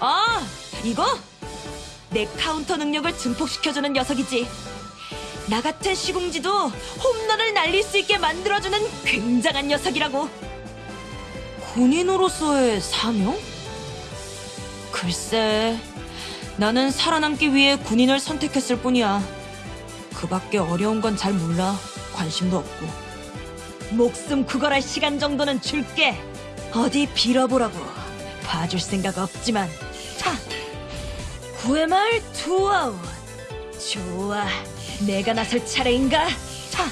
아, 이거? 내 카운터 능력을 증폭시켜주는 녀석이지. 나 같은 시궁쥐도 홈런을 날릴 수 있게 만들어주는 굉장한 녀석이라고. 군인으로서의 사명? 글쎄, 나는 살아남기 위해 군인을 선택했을 뿐이야. 그 밖에 어려운 건 잘 몰라. 관심도 없고. 목숨 구걸할 시간 정도는 줄게. 어디 빌어보라고. 봐줄 생각 없지만. 차! 구의 말 투아웃. 좋아. 내가 나설 차례인가? 차!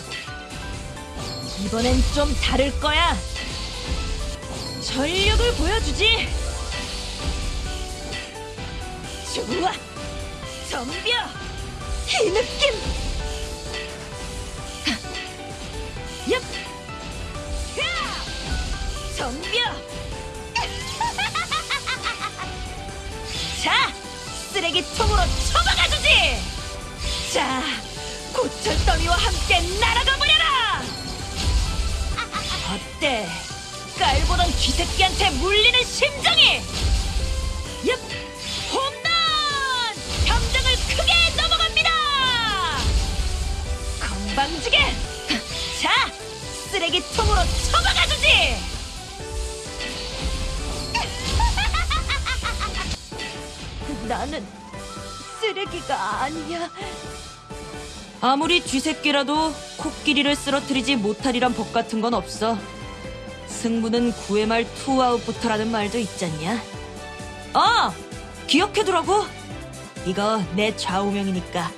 이번엔 좀 다를 거야. 전력을 보여주지. 좋아. 덤벼. 이 느낌. 얍! 야! 덤벼! 쓰레기통으로 처박아주지! 자! 고철더미와 함께 날아가 버려라! 어때? 깔보던 쥐새끼한테 물리는 심정이! 얍! 홈런! 담장을 크게 넘어갑니다! 건방지게! 자! 쓰레기통으로 처박아주지! 나는 쓰레기가 아니야. 아무리 쥐새끼라도 코끼리를 쓰러뜨리지 못하리란 법 같은 건 없어. 승부는 9회 말 투아웃부터라는 말도 있잖냐? 아! 기억해두라고! 이거 내 좌우명이니까